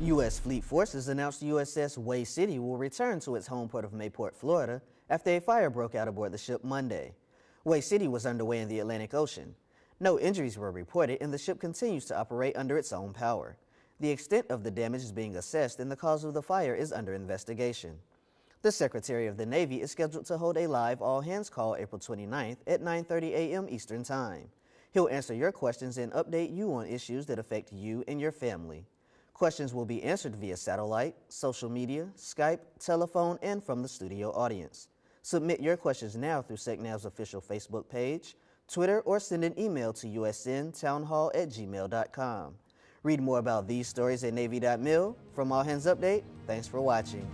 U.S. Fleet Forces announced USS Hue City will return to its home port of Mayport, Florida, after a fire broke out aboard the ship Monday. Hue City was underway in the Atlantic Ocean. No injuries were reported, and the ship continues to operate under its own power. The extent of the damage is being assessed, and the cause of the fire is under investigation. The Secretary of the Navy is scheduled to hold a live all-hands call April 29th at 9.30 a.m. Eastern Time. He'll answer your questions and update you on issues that affect you and your family. Questions will be answered via satellite, social media, Skype, telephone, and from the studio audience. Submit your questions now through SecNav's official Facebook page, Twitter, or send an email to usntownhall at gmail.com. Read more about these stories at Navy.mil. From All Hands Update, thanks for watching.